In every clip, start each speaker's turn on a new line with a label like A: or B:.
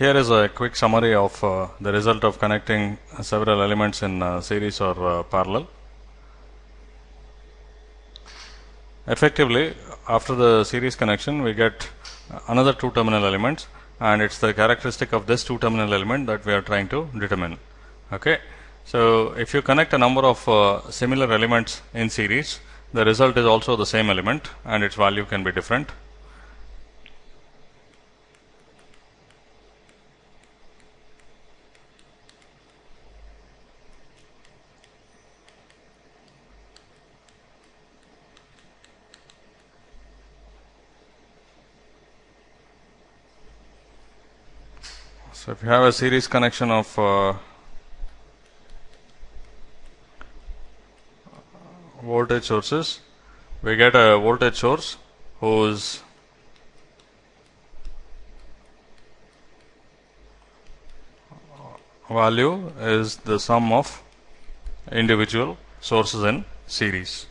A: Here is a quick summary of uh, the result of connecting several elements in uh, series or uh, parallel. Effectively, after the series connection, we get another two terminal elements and it's the characteristic of this two terminal element that we are trying to determine. Okay. So, if you connect a number of uh, similar elements in series, the result is also the same element and its value can be different. So, if you have a series connection of uh, voltage sources, we get a voltage source whose value is the sum of individual sources in series.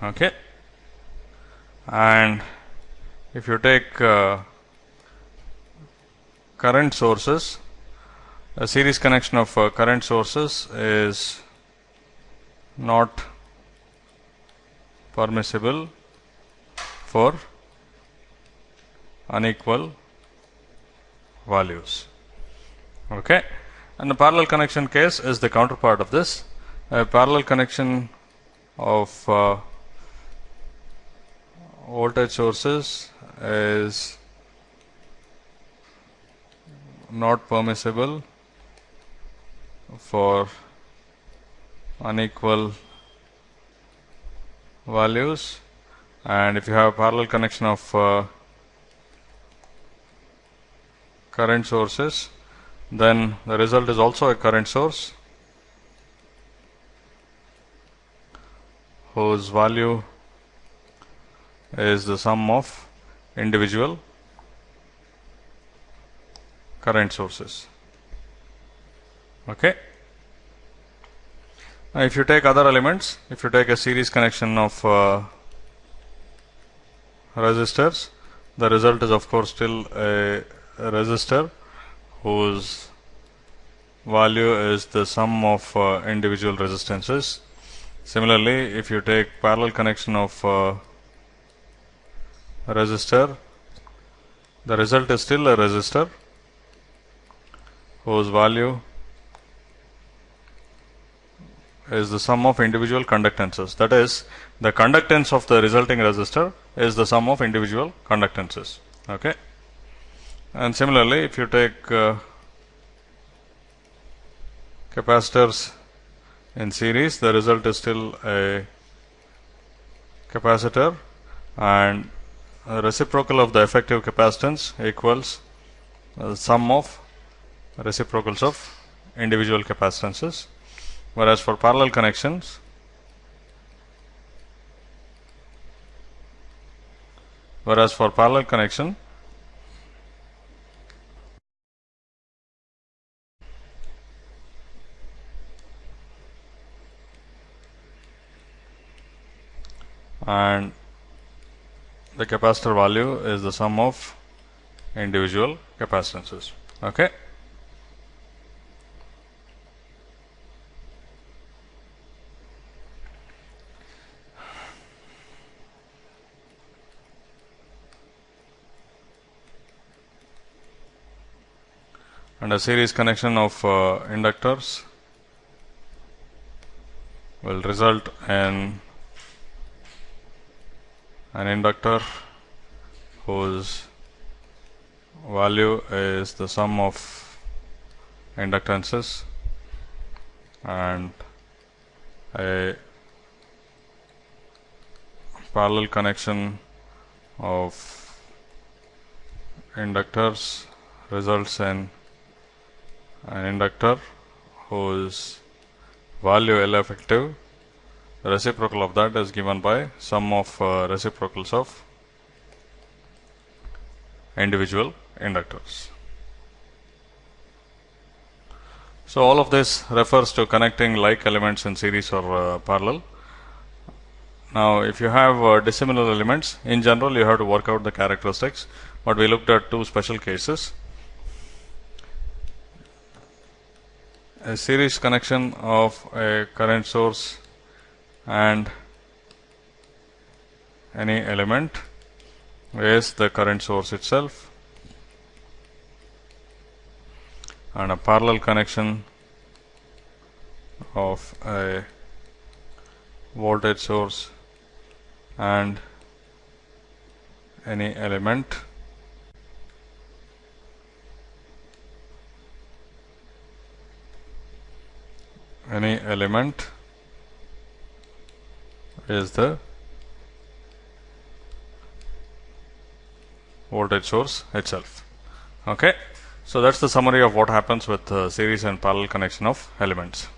A: Okay. And if you take uh, current sources, a series connection of uh, current sources is not permissible for unequal values. Okay. And the parallel connection case is the counterpart of this. A parallel connection of uh, voltage sources is not permissible for unequal values. And if you have a parallel connection of uh, current sources then the result is also a current source whose value is the sum of individual current sources. Okay. Now, if you take other elements, if you take a series connection of uh, resistors, the result is of course still a, resistor whose value is the sum of uh, individual resistances. Similarly, if you take parallel connection of uh, resistor, the result is still a resistor whose value is the sum of individual conductances. That is, the conductance of the resulting resistor is the sum of individual conductances. Okay. And similarly, if you take uh, capacitors in series, the result is still a capacitor and reciprocal of the effective capacitance equals the sum of reciprocals of individual capacitances. Whereas for parallel connections whereas for parallel connection and the capacitor value is the sum of individual capacitances. Okay and a series connection of uh, inductors will result in an inductor whose value is the sum of inductances and a parallel connection of inductors results in an inductor whose value L effective reciprocal of that is given by sum of uh, reciprocals of individual inductors. So, all of this refers to connecting like elements in series or uh, parallel. Now, if you have uh, dissimilar elements, in general you have to work out the characteristics, but we looked at two special cases. A series connection of a current source and any element is the current source itself. And a parallel connection of a voltage source and any element any element is the voltage source itself. Okay? So that's the summary of what happens with uh, series and parallel connection of elements